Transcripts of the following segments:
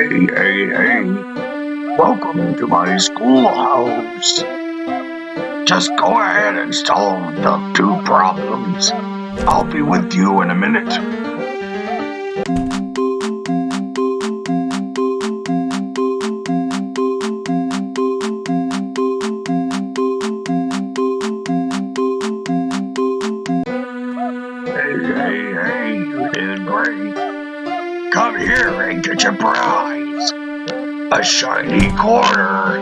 Hey, hey, hey. Welcome to my schoolhouse. Just go ahead and solve the two problems. I'll be with you in a minute. A shiny quarter.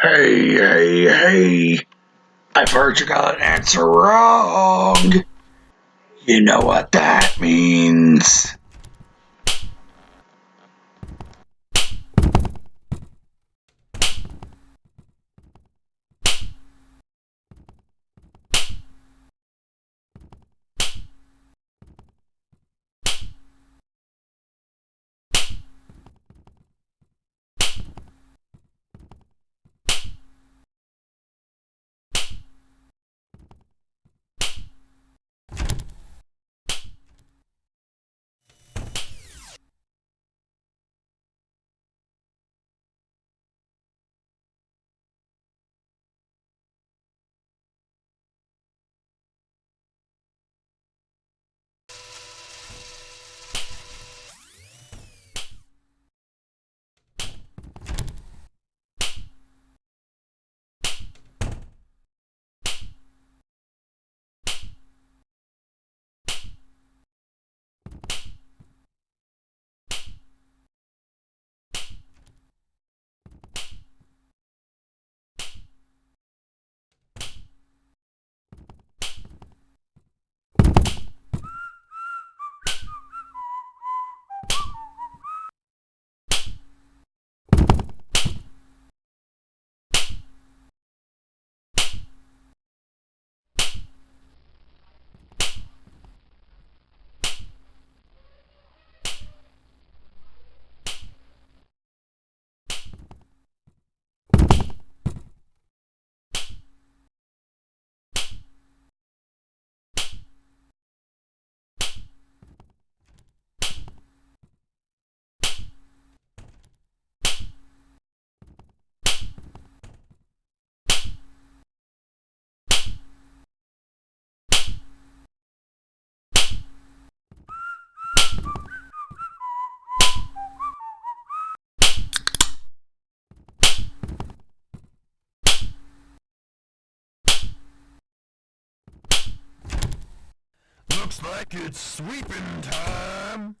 Hey, hey, hey. I've heard you got an answer wrong. You know what that means. Looks like it's sweeping time.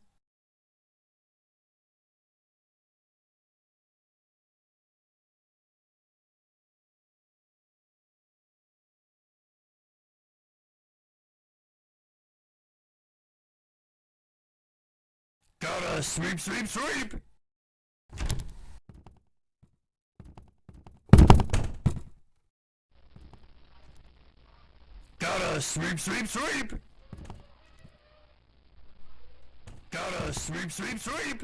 Gotta sweep, sweep, sweep! Gotta sweep, sweep, sweep! Gotta sweep, sweep, sweep!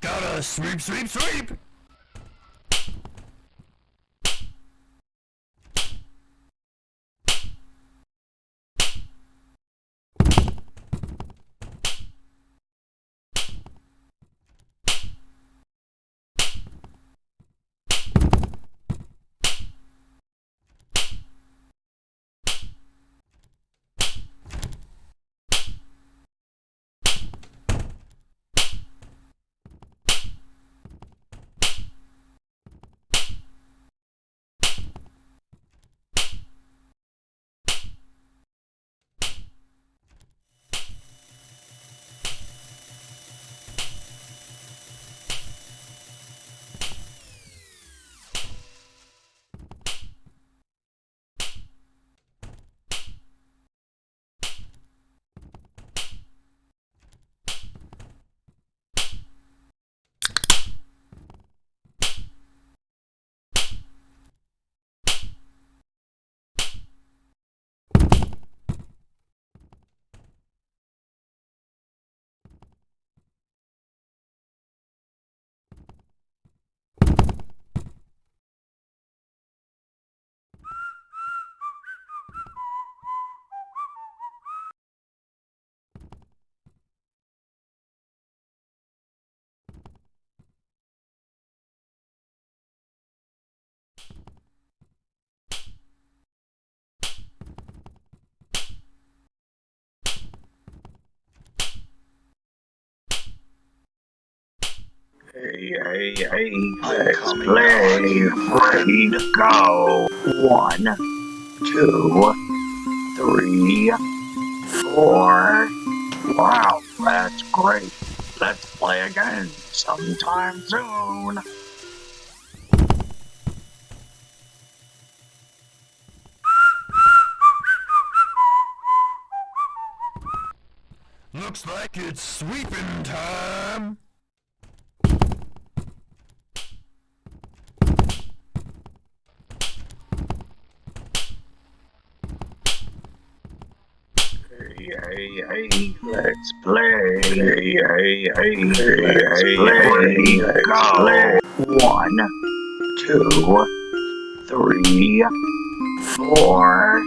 Gotta sweep, sweep, sweep! Hey, hey, hey, let's play. Ready to go. One, two, three, four. Wow, that's great. Let's play again sometime soon. Looks like it's sweeping time. Hey, hey, let's play. Hey, hey, let's play. Let's go. One, two, three, four.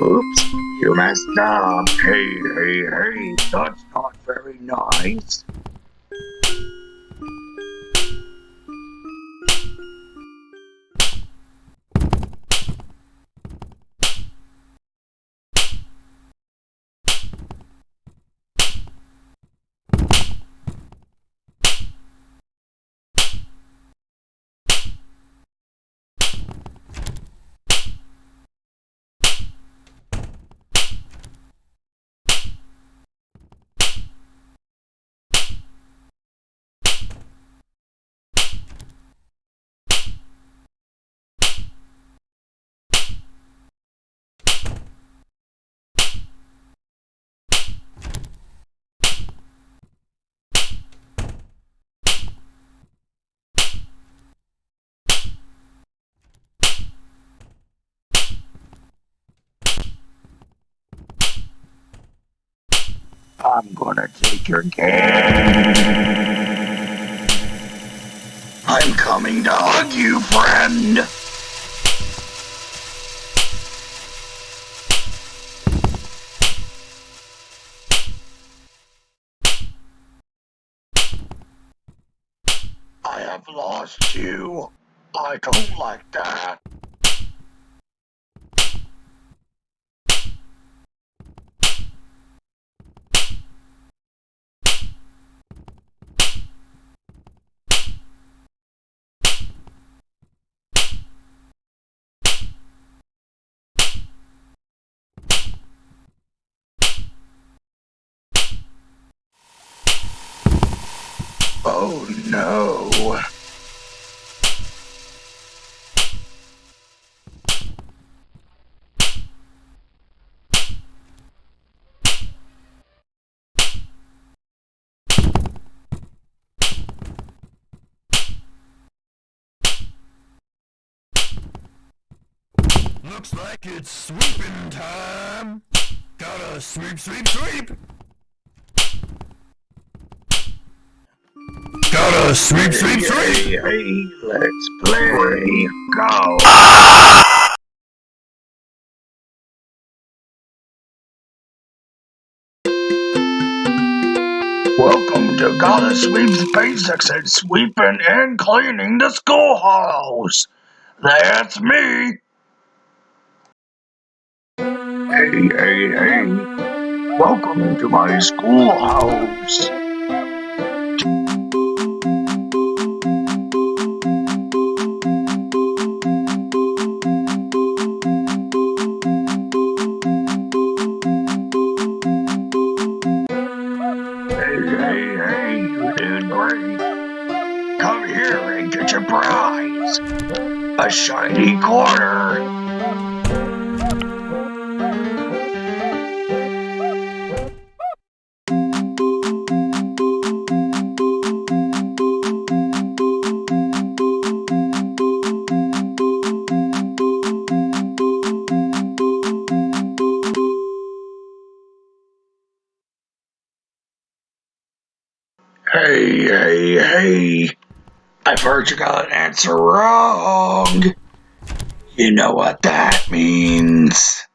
Oops, you messed up. Hey, hey, hey, that's not very nice. I'm gonna take your game. I'm coming to hug you, friend. I have lost you. I don't like that. Oh no. Looks like it's sweeping time. Gotta sweep, sweep, sweep. Gotta sweep, sweep, sweep. Hey, hey, let's play. Go. Welcome to Gotta Sweep's Basics and Sweeping and Cleaning the Schoolhouse. That's me. Hey, hey, hey. Welcome to my schoolhouse. A shiny quarter. I've you got an answer wrong. You know what that means.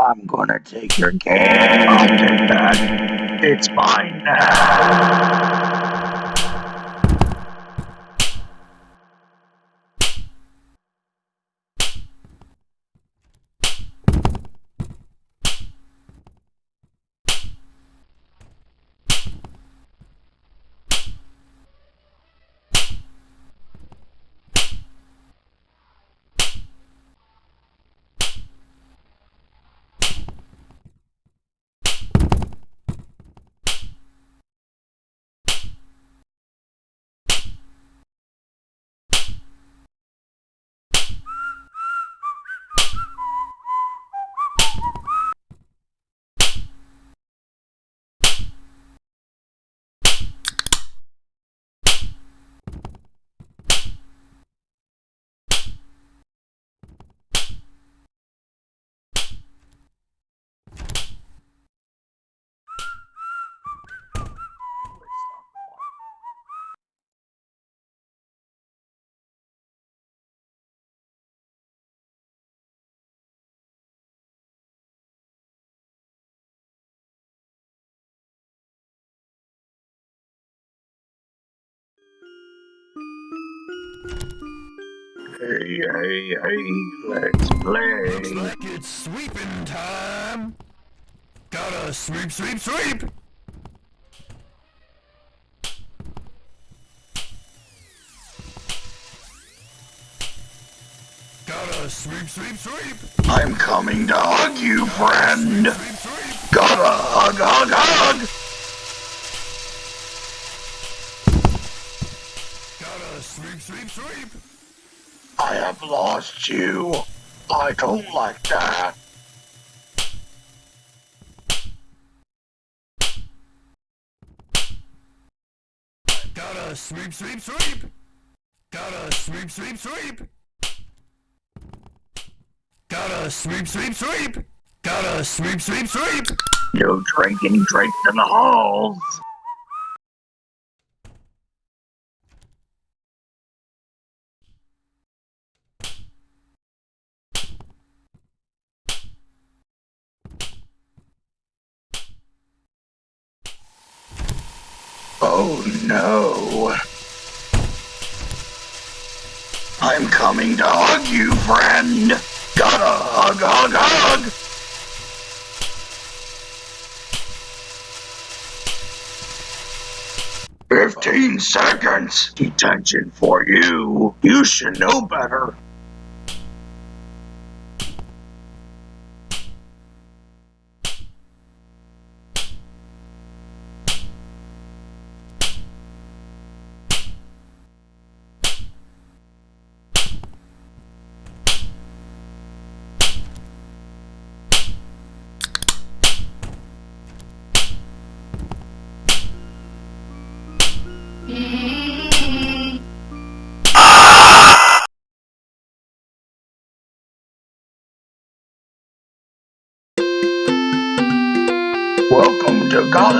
I'm gonna take your cane. I'll take that. It's mine now. Hey, hey, hey, let's play. Looks like it's sweeping time. Gotta sweep, sweep, sweep. Gotta sweep, sweep, sweep. I'm coming to hug you, friend. Sweep, sweep. Gotta hug, hug, hug. I have lost you. I don't like that. Gotta sweep, sweep, sweep. Gotta sweep, sweep, sweep. Gotta sweep, sweep, sweep. Gotta sweep, sweep, sweep. No drinking drinks in the halls. Oh no. I'm coming to hug you, friend. Gotta hug, hug, hug. Fifteen seconds detention for you. You should know better.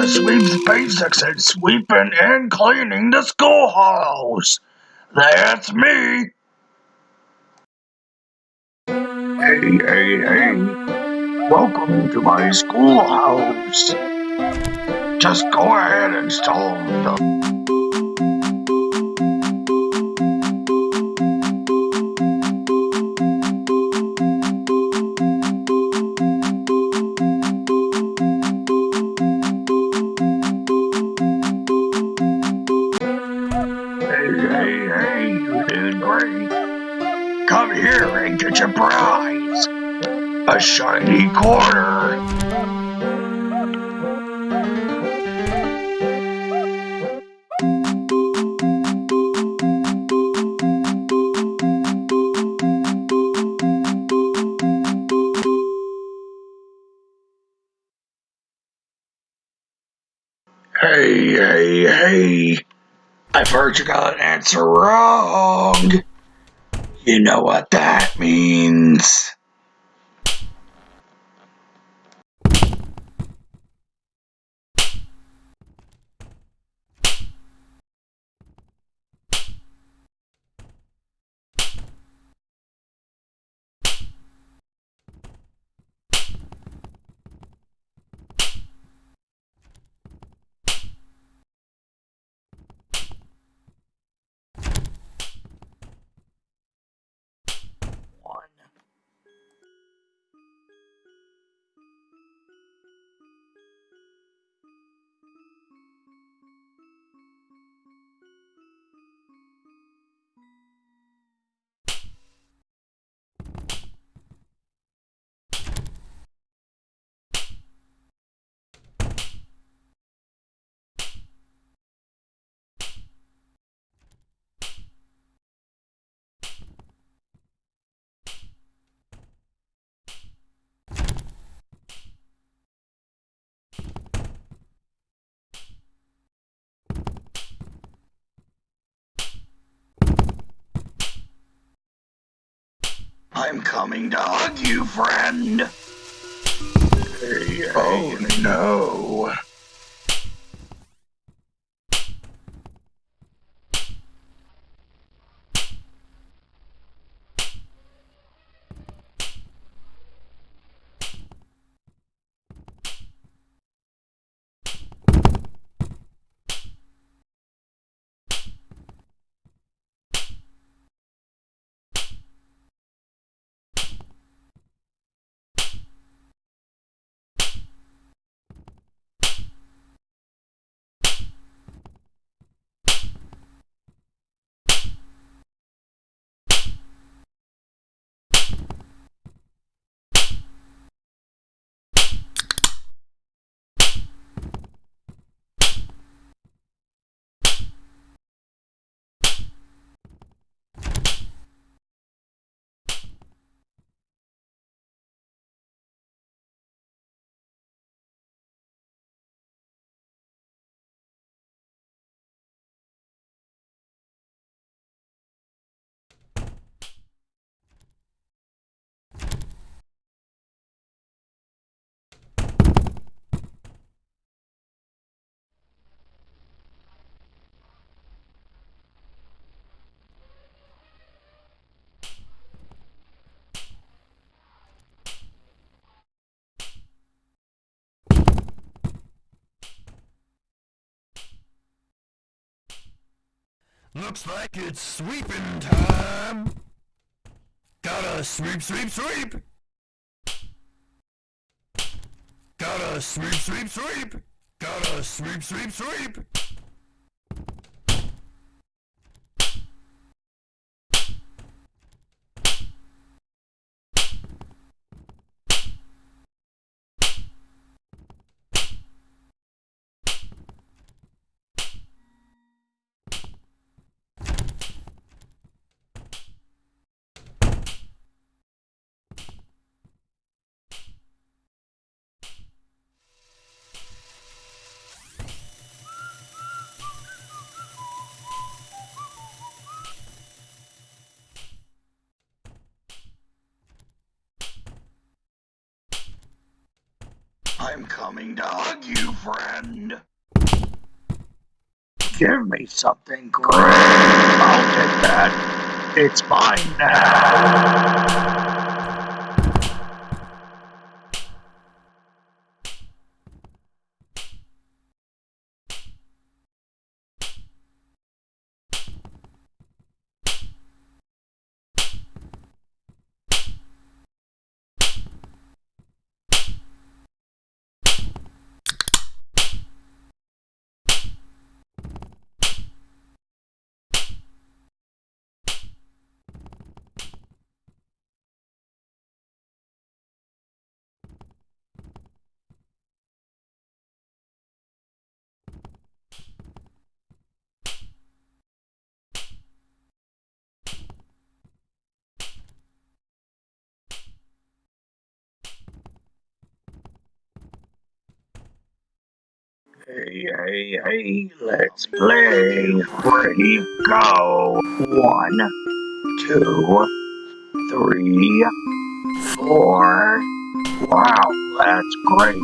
Gotta Sweep's Basics and Sweeping and Cleaning the Schoolhouse. That's me. Hey, hey, hey. Welcome to my schoolhouse. Just go ahead and install the get prize. A shiny quarter. Hey, hey, hey. I've heard you got an answer wrong. You know what that means. I'm coming to hug you, friend. Hey, Oh no. Looks like it's sweeping time. Gotta sweep, sweep, sweep. Gotta sweep, sweep, sweep. Gotta sweep, sweep, sweep. I'm coming to hug you, friend. Give me something great. I'll take that. It's mine now. Hey, hey, hey, let's play. Ready, go. One, two, three, four. Wow, that's great.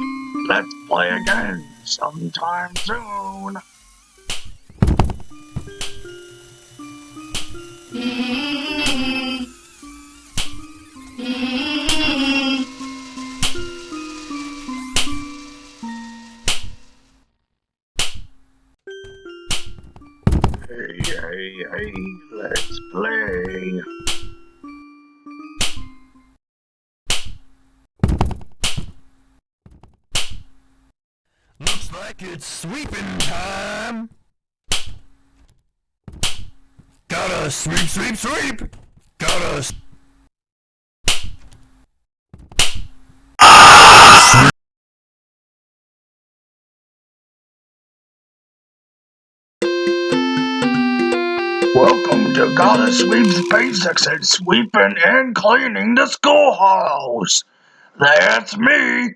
Let's play again sometime soon. Hey, hey, hey, let's play. Looks like it's sweeping time. Gotta sweep, sweep, sweep. Gotta. Gotta Sweep's Basics and Sweeping and Cleaning the Schoolhouse. That's me.